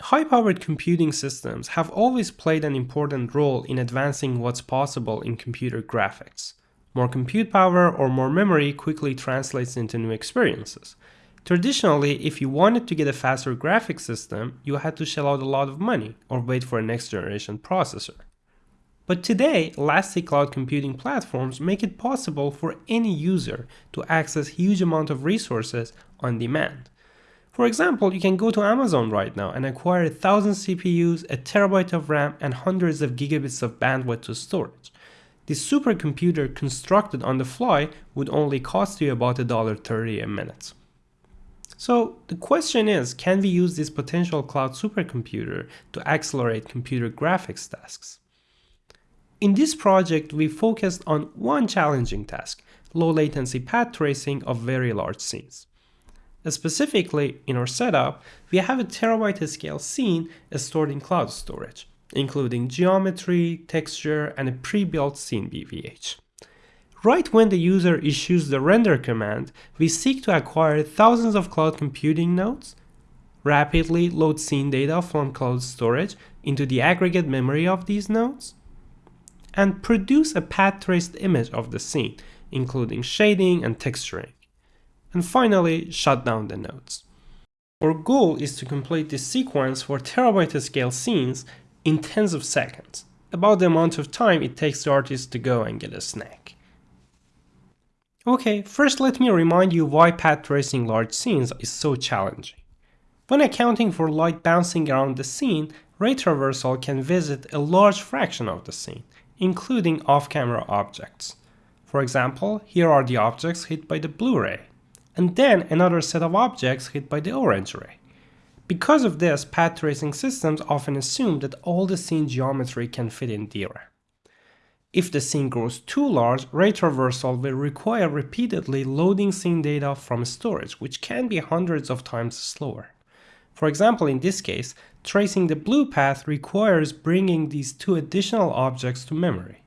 High-powered computing systems have always played an important role in advancing what's possible in computer graphics. More compute power or more memory quickly translates into new experiences. Traditionally, if you wanted to get a faster graphics system, you had to shell out a lot of money or wait for a next generation processor. But today, elastic cloud computing platforms make it possible for any user to access huge amount of resources on demand. For example, you can go to Amazon right now and acquire a thousand CPUs, a terabyte of RAM, and hundreds of gigabits of bandwidth to storage. This supercomputer constructed on the fly would only cost you about $1.30 a minute. So the question is, can we use this potential cloud supercomputer to accelerate computer graphics tasks? In this project, we focused on one challenging task, low latency path tracing of very large scenes. Specifically, in our setup, we have a terabyte scale scene stored in cloud storage, including geometry, texture, and a pre-built scene BVH. Right when the user issues the render command, we seek to acquire thousands of cloud computing nodes, rapidly load scene data from cloud storage into the aggregate memory of these nodes, and produce a path traced image of the scene, including shading and texturing and finally shut down the nodes. Our goal is to complete this sequence for terabyte scale scenes in tens of seconds, about the amount of time it takes the artist to go and get a snack. Okay, first let me remind you why path tracing large scenes is so challenging. When accounting for light bouncing around the scene, ray traversal can visit a large fraction of the scene, including off-camera objects. For example, here are the objects hit by the blue ray and then another set of objects hit by the orange ray. Because of this, path tracing systems often assume that all the scene geometry can fit in DRAM. If the scene grows too large, ray traversal will require repeatedly loading scene data from storage, which can be hundreds of times slower. For example, in this case, tracing the blue path requires bringing these two additional objects to memory.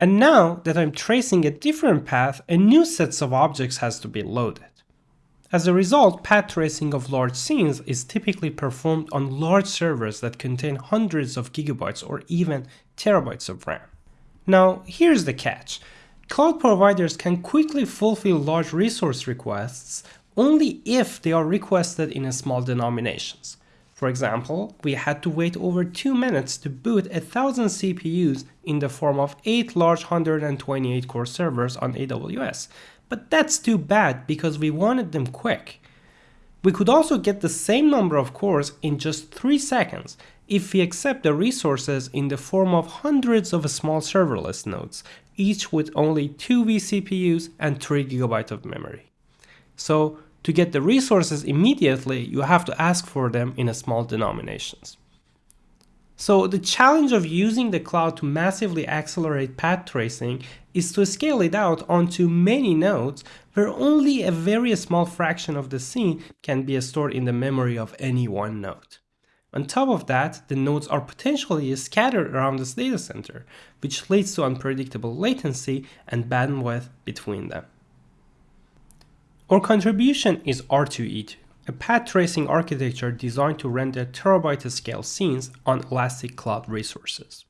And now that I'm tracing a different path, a new sets of objects has to be loaded. As a result, path tracing of large scenes is typically performed on large servers that contain hundreds of gigabytes or even terabytes of RAM. Now, here's the catch. Cloud providers can quickly fulfill large resource requests only if they are requested in small denominations. For example, we had to wait over 2 minutes to boot 1000 CPUs in the form of 8 large 128 core servers on AWS. But that's too bad because we wanted them quick. We could also get the same number of cores in just 3 seconds if we accept the resources in the form of hundreds of small serverless nodes, each with only 2 vCPUs and 3 GB of memory. So to get the resources immediately, you have to ask for them in a small denominations. So the challenge of using the cloud to massively accelerate path tracing is to scale it out onto many nodes where only a very small fraction of the scene can be stored in the memory of any one node. On top of that, the nodes are potentially scattered around this data center, which leads to unpredictable latency and bandwidth between them. Our contribution is R2E2, a path tracing architecture designed to render terabyte scale scenes on elastic cloud resources.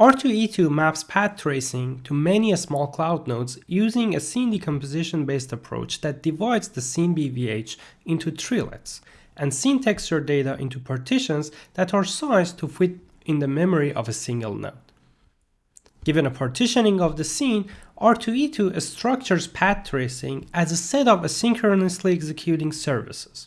R2E2 maps path tracing to many small cloud nodes using a scene decomposition based approach that divides the scene BVH into treelets and scene texture data into partitions that are sized to fit in the memory of a single node. Given a partitioning of the scene, R2E2 structures path tracing as a set of asynchronously executing services.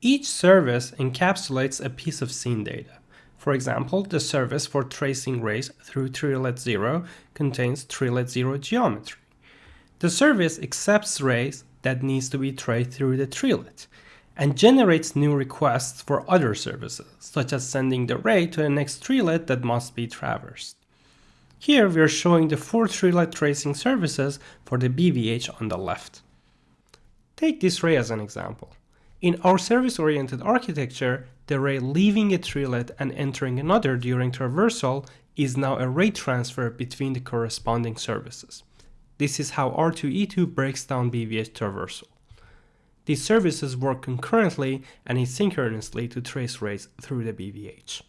Each service encapsulates a piece of scene data. For example, the service for tracing rays through treelet 0 contains treelet 0 geometry. The service accepts rays that needs to be traced through the treelet and generates new requests for other services, such as sending the ray to the next treelet that must be traversed. Here we are showing the four treelet tracing services for the BVH on the left. Take this ray as an example. In our service-oriented architecture, the ray leaving a treelet and entering another during traversal is now a ray transfer between the corresponding services. This is how R2E2 breaks down BVH traversal. these services work concurrently and asynchronously to trace rays through the BVH.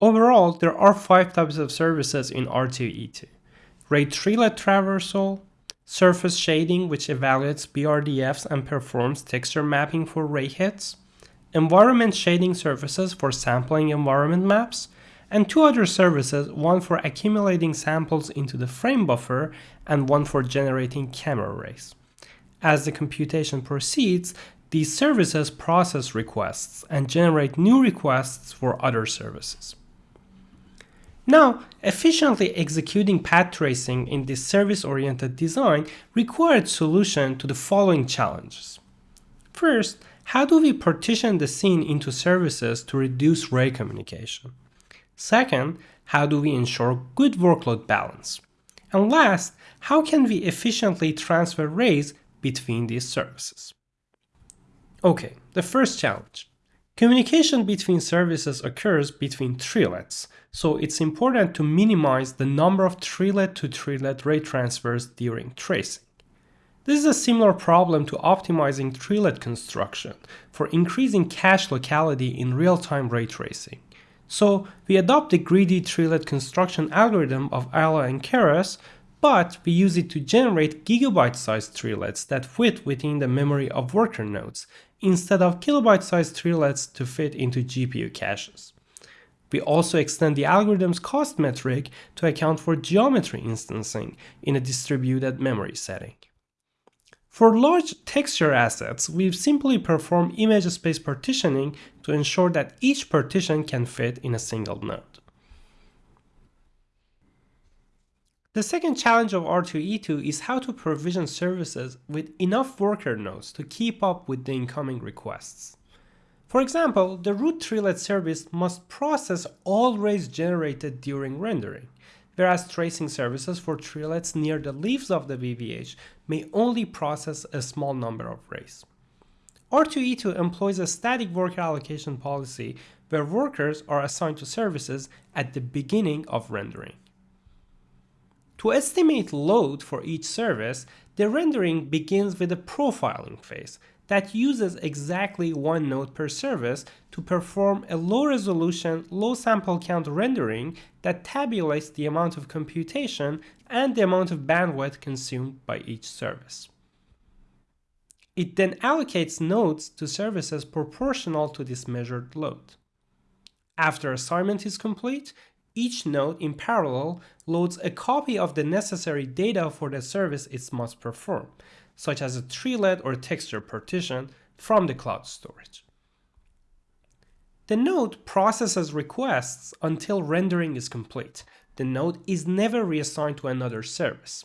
Overall, there are five types of services in R2E2. Ray treelet traversal, surface shading which evaluates BRDFs and performs texture mapping for ray hits, environment shading services for sampling environment maps, and two other services, one for accumulating samples into the frame buffer and one for generating camera rays. As the computation proceeds, these services process requests and generate new requests for other services. Now, efficiently executing path tracing in this service-oriented design required solution to the following challenges. First, how do we partition the scene into services to reduce ray communication? Second, how do we ensure good workload balance? And last, how can we efficiently transfer rays between these services? Okay, the first challenge. Communication between services occurs between treelets, so it's important to minimize the number of treelet to treelet ray transfers during tracing. This is a similar problem to optimizing treelet construction for increasing cache locality in real-time ray tracing. So we adopt the greedy treelet construction algorithm of Aila and Karras, but we use it to generate gigabyte-sized treelets that fit within the memory of worker nodes, instead of kilobyte-sized treelets to fit into GPU caches. We also extend the algorithm's cost metric to account for geometry instancing in a distributed memory setting. For large texture assets, we simply perform image space partitioning to ensure that each partition can fit in a single node. The second challenge of R2E2 is how to provision services with enough worker nodes to keep up with the incoming requests. For example, the root treelet service must process all rays generated during rendering whereas tracing services for treelets near the leaves of the BVH may only process a small number of rays. R2E2 employs a static worker allocation policy where workers are assigned to services at the beginning of rendering. To estimate load for each service, the rendering begins with a profiling phase that uses exactly one node per service to perform a low resolution, low sample count rendering that tabulates the amount of computation and the amount of bandwidth consumed by each service. It then allocates nodes to services proportional to this measured load. After assignment is complete, each node in parallel loads a copy of the necessary data for the service it must perform, such as a treelet or texture partition from the cloud storage. The node processes requests until rendering is complete. The node is never reassigned to another service.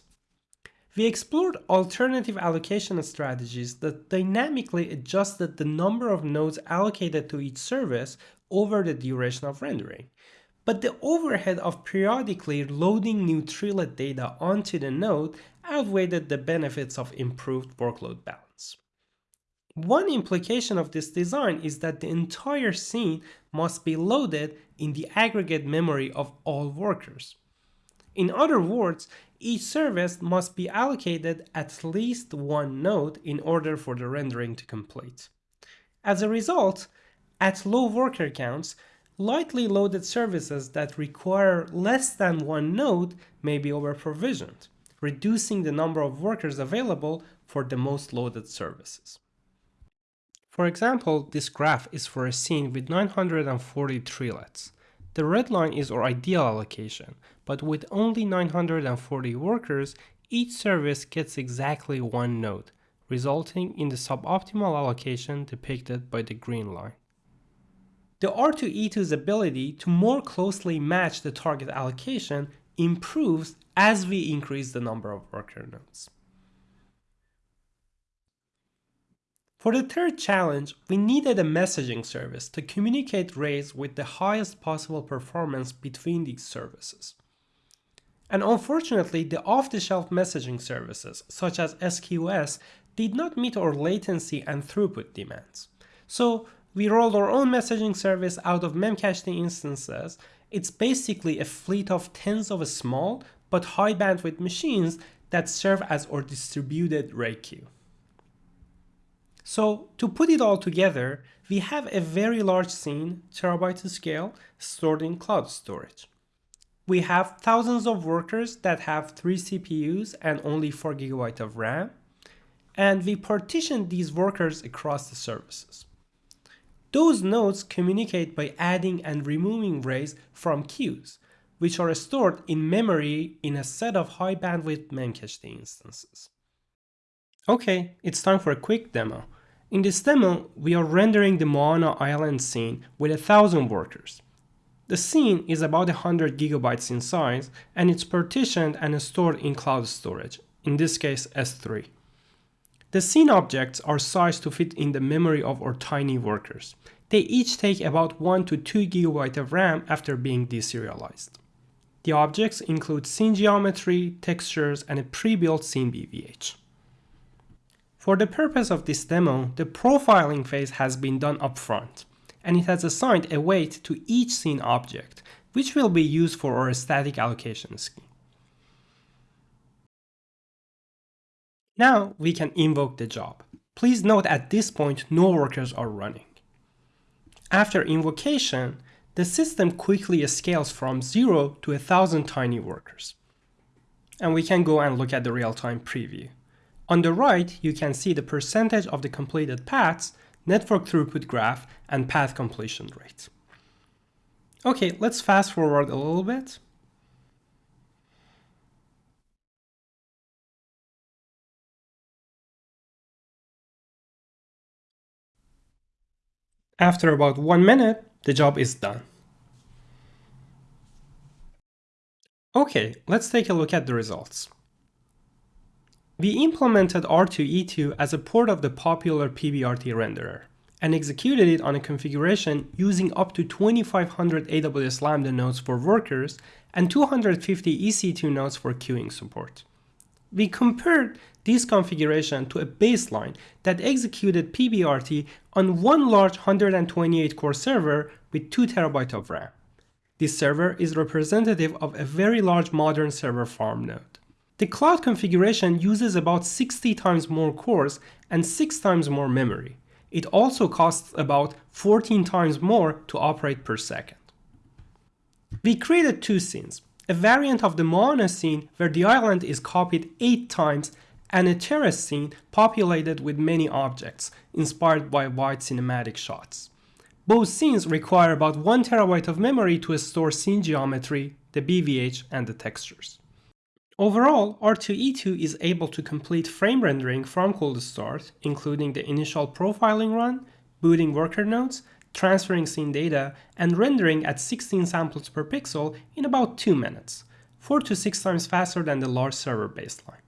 We explored alternative allocation strategies that dynamically adjusted the number of nodes allocated to each service over the duration of rendering. But the overhead of periodically loading new treelet data onto the node outweighed the benefits of improved workload balance. One implication of this design is that the entire scene must be loaded in the aggregate memory of all workers. In other words, each service must be allocated at least one node in order for the rendering to complete. As a result, at low worker counts, lightly loaded services that require less than one node may be over-provisioned reducing the number of workers available for the most loaded services. For example, this graph is for a scene with 940 treelets. The red line is our ideal allocation, but with only 940 workers, each service gets exactly one node, resulting in the suboptimal allocation depicted by the green line. The R2E2's ability to more closely match the target allocation improves as we increase the number of worker nodes. For the third challenge, we needed a messaging service to communicate rays with the highest possible performance between these services. And unfortunately, the off-the-shelf messaging services, such as SQS, did not meet our latency and throughput demands. So we rolled our own messaging service out of Memcached instances it's basically a fleet of tens of small but high bandwidth machines that serve as our distributed ray queue. So to put it all together, we have a very large scene, terabyte scale, stored in cloud storage. We have thousands of workers that have 3 CPUs and only 4 GB of RAM, and we partition these workers across the services. Those nodes communicate by adding and removing rays from queues, which are stored in memory in a set of high bandwidth memcached instances. Okay, it's time for a quick demo. In this demo, we are rendering the Moana Island scene with a thousand workers. The scene is about 100 gigabytes in size and it's partitioned and stored in cloud storage, in this case S3. The scene objects are sized to fit in the memory of our tiny workers. They each take about 1 to 2 GB of RAM after being deserialized. The objects include scene geometry, textures, and a pre-built scene BVH. For the purpose of this demo, the profiling phase has been done upfront, and it has assigned a weight to each scene object, which will be used for our static allocation scheme. Now we can invoke the job. Please note at this point no workers are running. After invocation, the system quickly scales from 0 to a 1000 tiny workers. And we can go and look at the real-time preview. On the right, you can see the percentage of the completed paths, network throughput graph, and path completion rate. Okay, let's fast forward a little bit. After about one minute, the job is done. Okay, let's take a look at the results. We implemented R2E2 as a port of the popular PBRT renderer and executed it on a configuration using up to 2500 AWS Lambda nodes for workers and 250 EC2 nodes for queuing support. We compared this configuration to a baseline that executed PBRT on one large 128 core server with 2 TB of RAM. This server is representative of a very large modern server farm node. The cloud configuration uses about 60 times more cores and 6 times more memory. It also costs about 14 times more to operate per second. We created two scenes, a variant of the Moana scene where the island is copied 8 times and a terrace scene populated with many objects, inspired by wide cinematic shots. Both scenes require about 1 terabyte of memory to store scene geometry, the BVH, and the textures. Overall, R2E2 is able to complete frame rendering from cold start, including the initial profiling run, booting worker nodes, transferring scene data, and rendering at 16 samples per pixel in about 2 minutes, 4 to 6 times faster than the large server baseline.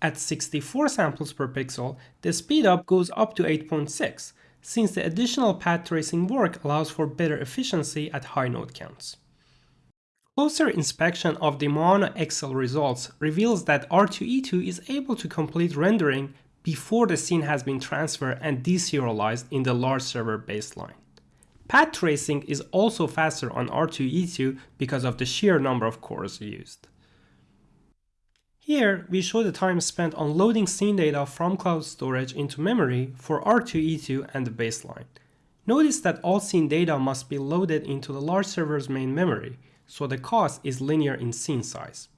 At 64 samples per pixel, the speedup goes up to 8.6, since the additional path tracing work allows for better efficiency at high node counts. Closer inspection of the Moana XL results reveals that R2E2 is able to complete rendering before the scene has been transferred and deserialized in the large server baseline. Path tracing is also faster on R2E2 because of the sheer number of cores used. Here, we show the time spent on loading scene data from cloud storage into memory for R2E2 and the baseline. Notice that all scene data must be loaded into the large server's main memory, so the cost is linear in scene size.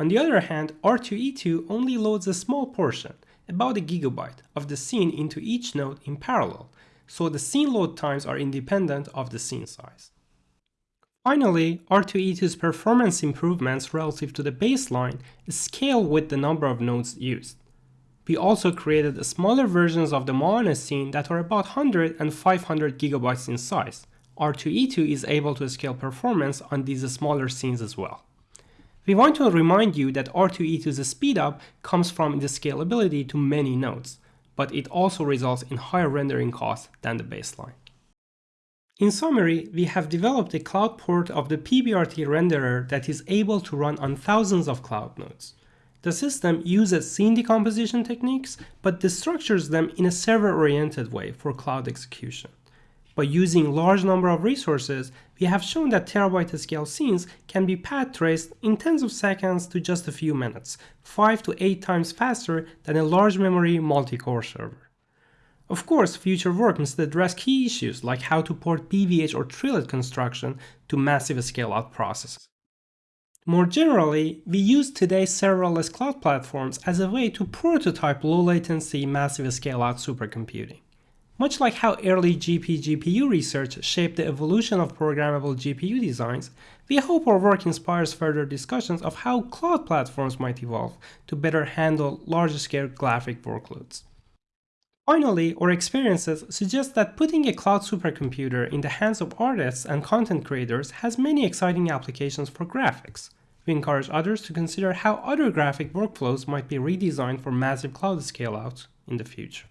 On the other hand, R2E2 only loads a small portion, about a gigabyte of the scene into each node in parallel, so the scene load times are independent of the scene size. Finally, R2E2's performance improvements relative to the baseline scale with the number of nodes used. We also created smaller versions of the Moana scene that are about 100 and 500 gigabytes in size. R2E2 is able to scale performance on these smaller scenes as well. We want to remind you that R2E2's speedup comes from the scalability to many nodes, but it also results in higher rendering costs than the baseline. In summary, we have developed a cloud port of the PBRT renderer that is able to run on thousands of cloud nodes. The system uses scene decomposition techniques, but destructures them in a server-oriented way for cloud execution. By using large number of resources, we have shown that terabyte scale scenes can be path traced in tens of seconds to just a few minutes, 5 to 8 times faster than a large memory multi-core server. Of course, future work must address key issues like how to port BVH or treelet construction to massive scale-out processes. More generally, we use today's serverless cloud platforms as a way to prototype low latency massive scale-out supercomputing. Much like how early GP-GPU research shaped the evolution of programmable GPU designs, we hope our work inspires further discussions of how cloud platforms might evolve to better handle large-scale graphic workloads. Finally, our experiences suggest that putting a cloud supercomputer in the hands of artists and content creators has many exciting applications for graphics. We encourage others to consider how other graphic workflows might be redesigned for massive cloud scale-out in the future.